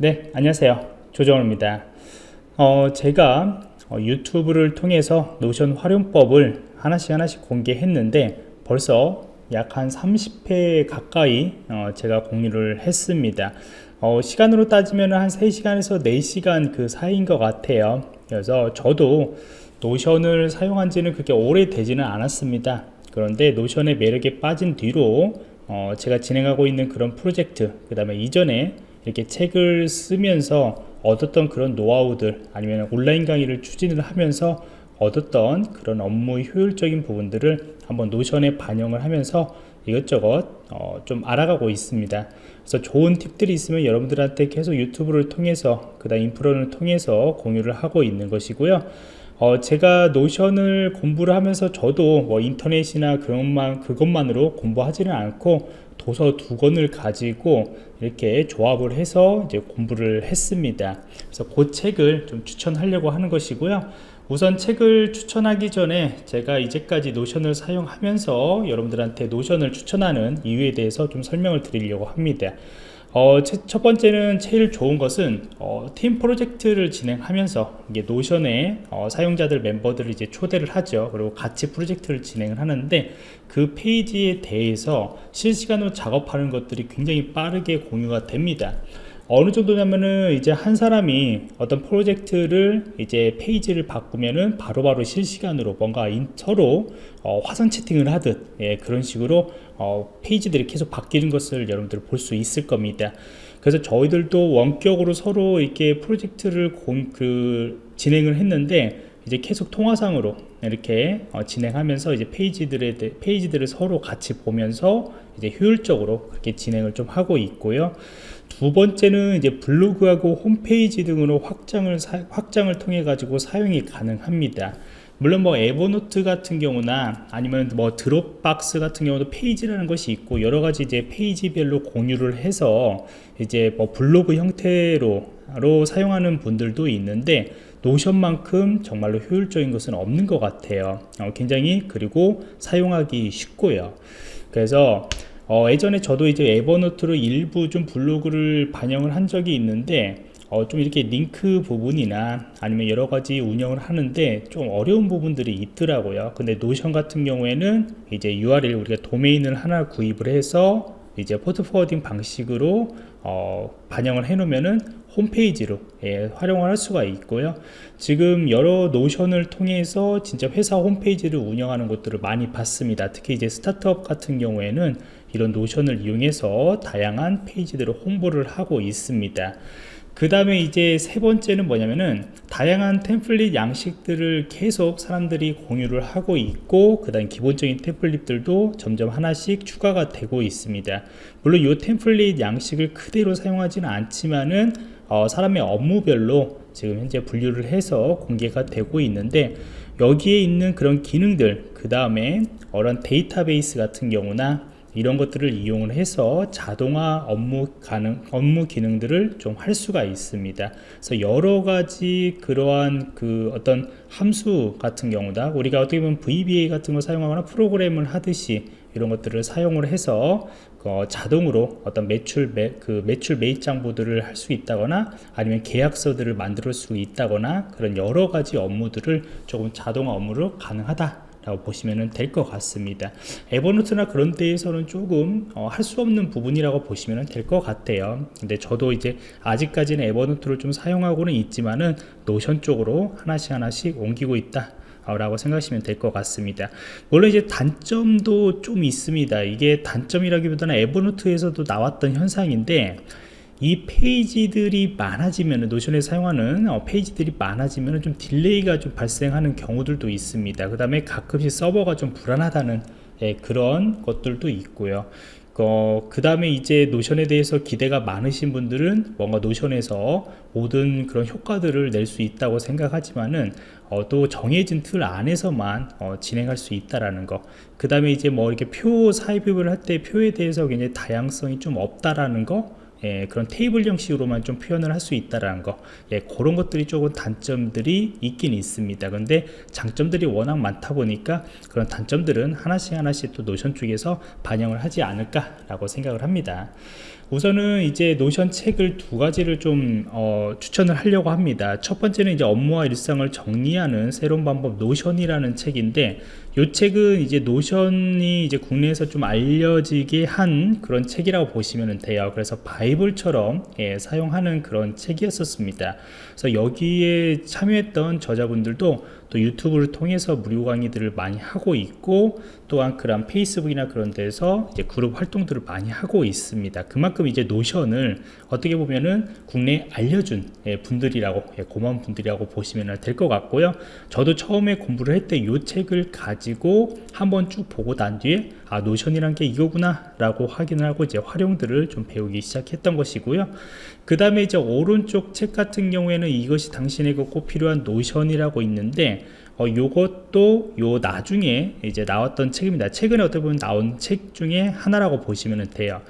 네 안녕하세요. 조정호입니다. 어, 제가 어, 유튜브를 통해서 Notion 활용법을 하나씩 하나씩 공개했는데 벌써 약 한 30회 가까이 어, 제가 공유를 했습니다. 어, 시간으로 따지면 한 3시간에서 4시간 그 사이인 것 같아요. 그래서 저도 Notion을 사용한 지는 그렇게 오래 되지는 않았습니다. 그런데 Notion의 매력에 빠진 뒤로 어, 제가 진행하고 있는 그런 프로젝트 그 다음에 이전에 이렇게 책을 쓰면서 얻었던 그런 노하우들 아니면 온라인 강의를 추진을 하면서 얻었던 그런 업무 효율적인 부분들을 한번 노션에 반영을 하면서 이것저것 어, 좀 알아가고 있습니다. 그래서 좋은 팁들이 있으면 여러분들한테 계속 유튜브를 통해서 그 다음 인프로를 통해서 공유를 하고 있는 것이고요. 어, 제가 노션을 공부를 하면서 저도 뭐 인터넷이나 그것만, 그것만으로 공부하지는 않고 도서 두 권을 가지고 이렇게 조합을 해서 이제 공부를 했습니다. 그래서 그 책을 좀 추천하려고 하는 것이고요. 우선 책을 추천하기 전에 제가 이제까지 노션을 사용하면서 여러분들한테 노션을 추천하는 이유에 대해서 좀 설명을 드리려고 합니다. 어, 첫 번째는 제일 좋은 것은 어, 팀 프로젝트를 진행하면서 이게 노션에 어, 사용자들 멤버들을 이제 초대를 하죠. 그리고 같이 프로젝트를 진행을 하는데 그 페이지에 대해서 실시간으로 작업하는 것들이 굉장히 빠르게 공유가 됩니다. 어느 정도냐면은 이제 한 사람이 어떤 프로젝트를 이제 페이지를 바꾸면은 바로바로 바로 실시간으로 뭔가 인, 서로 어, 화상 채팅을 하듯 예, 그런 식으로 어, 페이지들이 계속 바뀌는 것을 여러분들 볼 수 있을 겁니다. 그래서 저희들도 원격으로 서로 이렇게 프로젝트를 공, 그 진행을 했는데 이제 계속 통화상으로 이렇게 어, 진행하면서 이제 페이지들에 페이지들을 서로 같이 보면서 이제 효율적으로 그렇게 진행을 좀 하고 있고요. 두 번째는 이제 블로그하고 홈페이지 등으로 확장을 사, 확장을 통해 가지고 사용이 가능합니다. 물론 뭐 Evernote 같은 경우나 아니면 뭐 Dropbox 같은 경우도 페이지라는 것이 있고 여러 가지 이제 페이지별로 공유를 해서 이제 뭐 블로그 형태로 사용하는 분들도 있는데 Notion만큼 정말로 효율적인 것은 없는 것 같아요. 어, 굉장히 그리고 사용하기 쉽고요. 그래서 어, 예전에 저도 이제 Evernote로 일부 좀 블로그를 반영을 한 적이 있는데 어, 좀 이렇게 링크 부분이나 아니면 여러 가지 운영을 하는데 좀 어려운 부분들이 있더라고요. 근데 Notion 같은 경우에는 이제 URL 우리가 도메인을 하나 구입을 해서 이제 port forwarding 방식으로 어, 반영을 해 놓으면은 홈페이지로 예, 활용을 할 수가 있고요. 지금 여러 Notion을 통해서 진짜 회사 홈페이지를 운영하는 것들을 많이 봤습니다. 특히 이제 스타트업 같은 경우에는 이런 노션을 이용해서 다양한 페이지들을 홍보를 하고 있습니다 그 다음에 이제 세 번째는 뭐냐면은 다양한 템플릿 양식들을 계속 사람들이 공유를 하고 있고 그 다음 기본적인 템플릿들도 점점 하나씩 추가가 되고 있습니다. 물론 이 템플릿 양식을 그대로 사용하지는 않지만은 어, 사람의 업무별로 지금 현재 분류를 해서 공개가 되고 있는데 여기에 있는 그런 기능들 그 다음에 어런 데이터베이스 같은 경우나 이런 것들을 이용을 해서 자동화 업무 가능 업무 기능들을 좀 할 수가 있습니다. 그래서 여러 가지 그러한 그 어떤 함수 같은 경우다. 우리가 어떻게 보면 VBA 같은 걸 사용하거나 프로그램을 하듯이 이런 것들을 사용을 해서 어, 자동으로 어떤 매출 매, 그 매출 매입 장부들을 할 수 있다거나 아니면 계약서들을 만들 수 있다거나 그런 여러 가지 업무들을 조금 자동화 업무로 가능하다 라고 보시면 될 것 같습니다. Evernote나 그런 데에서는 조금 어, 할 수 없는 부분이라고 보시면 될 것 같아요. 근데 저도 이제 아직까지는 Evernote를 좀 사용하고는 있지만은 Notion 쪽으로 하나씩 하나씩 옮기고 있다 라고 생각하시면 될 것 같습니다. 물론 이제 단점도 좀 있습니다. 이게 단점이라기보다는 Evernote에서도 나왔던 현상인데 이 페이지들이 많아지면 Notion에 사용하는 어, 페이지들이 많아지면 좀 delay가 좀 발생하는 경우들도 있습니다 그 다음에 가끔씩 서버가 좀 불안하다는 예, 그런 것들도 있고요 어, 그 다음에 이제 노션에 대해서 기대가 많으신 분들은 뭔가 노션에서 모든 그런 효과들을 낼 수 있다고 생각하지만은 어, 또 정해진 틀 안에서만 어, 진행할 수 있다라는 거. 그 다음에 이제 뭐 이렇게 표 삽입을 할 때 표에 대해서 굉장히 다양성이 좀 없다라는 거. 예, 그런 테이블 형식으로만 좀 표현을 할 수 있다라는 거 예, 그런 것들이 조금 단점들이 있긴 있습니다 근데 장점들이 워낙 많다 보니까 그런 단점들은 하나씩 하나씩 또 Notion 쪽에서 반영을 하지 않을까 라고 생각을 합니다 우선은 이제 Notion 책을 두 가지를 좀 어, 추천을 하려고 합니다. 첫 번째는 이제 업무와 일상을 정리하는 새로운 방법 Notion이라는 책인데 이 책은 이제 Notion이 이제 국내에서 좀 알려지게 한 그런 책이라고 보시면 돼요. 그래서 바이블처럼 예, 사용하는 그런 책이었었습니다. 그래서 여기에 참여했던 저자분들도 또 YouTube를 통해서 무료 강의들을 많이 하고 있고 또한 그런 Facebook이나 그런 데서 이제 그룹 활동들을 많이 하고 있습니다. 그만큼 이제 Notion을 어떻게 보면은 국내에 알려준 예, 분들이라고 예, 고마운 분들이라고 보시면 될 것 같고요. 저도 처음에 공부를 할 때 이 책을 가지고 한번 쭉 보고 난 뒤에 아 Notion이란 게 이거구나 라고 확인을 하고 이제 활용들을 좀 배우기 시작했던 것이고요 그 다음에 이제 오른쪽 책 같은 경우에는 이것이 당신에게 꼭 필요한 Notion이라고 있는데 어, 요것도 요 나중에 이제 나왔던 책입니다. 최근에 어떻게 보면 나온 책 중에 하나라고 보시면 돼요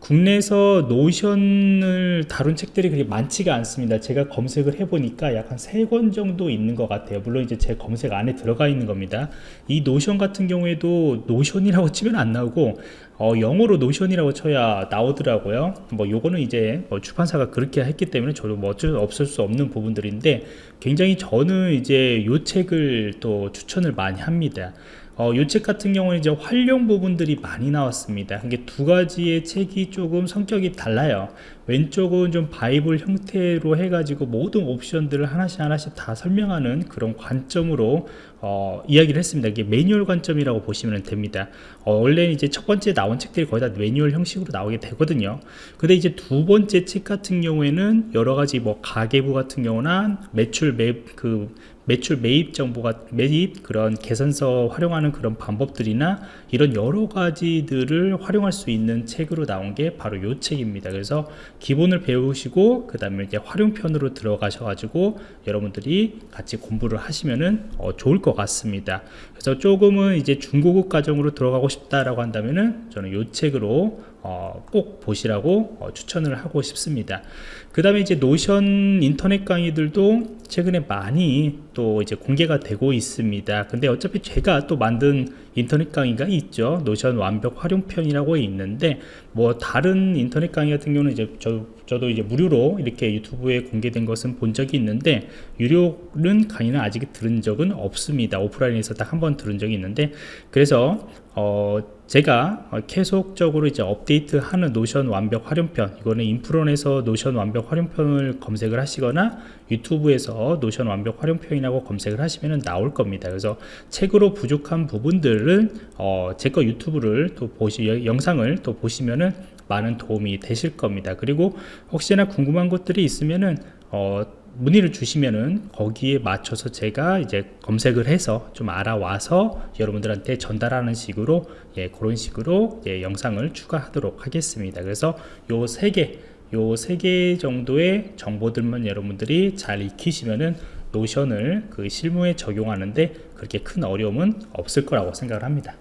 국내에서 Notion을 다룬 책들이 그렇게 많지가 않습니다. 제가 검색을 해보니까 약 한 세 권 정도 있는 것 같아요. 물론 이제 제 검색 안에 들어가 있는 겁니다. 이 Notion 같은 경우에도 노션이라고 치면 안 나오고 어, 영어로 Notion이라고 쳐야 나오더라고요. 뭐 요거는 이제 뭐 출판사가 그렇게 했기 때문에 저도 뭐 어쩔 수 없을 수 없는 부분들인데 굉장히 저는 이제 요 책을 또 추천을 많이 합니다 어, 이책 같은 경우는 이제 활용 부분들이 많이 나왔습니다. 이게 두 가지의 책이 조금 성격이 달라요. 왼쪽은 좀 바이블 형태로 해가지고 모든 옵션들을 하나씩 하나씩 다 설명하는 그런 관점으로 어, 이야기를 했습니다. 이게 매뉴얼 관점이라고 보시면 됩니다. 어, 원래 이제 첫 번째 나온 책들이 거의 다 매뉴얼 형식으로 나오게 되거든요. 근데 이제 두 번째 책 같은 경우에는 여러 가지 뭐 가계부 같은 경우나 매출 맵 그 매출 매입 정보가 매입 그런 계산서 활용하는 그런 방법들이나 이런 여러 가지들을 활용할 수 있는 책으로 나온 게 바로 이 책입니다. 그래서 기본을 배우시고 그 다음에 이제 활용편으로 들어가셔 가지고 여러분들이 같이 공부를 하시면은 어, 좋을 것 같습니다. 그래서 조금은 이제 중고급 과정으로 들어가고 싶다라고 한다면은 저는 이 책으로 어, 꼭 보시라고 어, 추천을 하고 싶습니다. 그 다음에 이제 Notion 인터넷 강의들도 최근에 많이 또 이제 공개가 되고 있습니다. 근데 어차피 제가 또 만든 인터넷 강의가 있죠. Notion 완벽 활용편이라고 있는데 뭐 다른 인터넷 강의 같은 경우는 이제 저, 저도 이제 무료로 이렇게 YouTube에 공개된 것은 본 적이 있는데 유료는 강의는 아직 들은 적은 없습니다. 오프라인에서 딱 한 번 들은 적이 있는데 그래서 어 제가 계속적으로 이제 업데이트하는 Notion 완벽 활용편 이거는 인프런에서 Notion 완벽 활용편을 검색을 하시거나 유튜브에서 노션 완벽 활용편이라고 검색을 하시면 나올 겁니다. 그래서 책으로 부족한 부분들은 어, 제 거 유튜브를 또 보시 영상을 또 보시면은 많은 도움이 되실 겁니다. 그리고 혹시나 궁금한 것들이 있으면은 어, 문의를 주시면은 거기에 맞춰서 제가 이제 검색을 해서 좀 알아와서 여러분들한테 전달하는 식으로 예, 그런 식으로 예, 영상을 추가하도록 하겠습니다. 그래서 요 세 개, 요 세 개 정도의 정보들만 여러분들이 잘 익히시면은 노션을 그 실무에 적용하는데 그렇게 큰 어려움은 없을 거라고 생각을 합니다.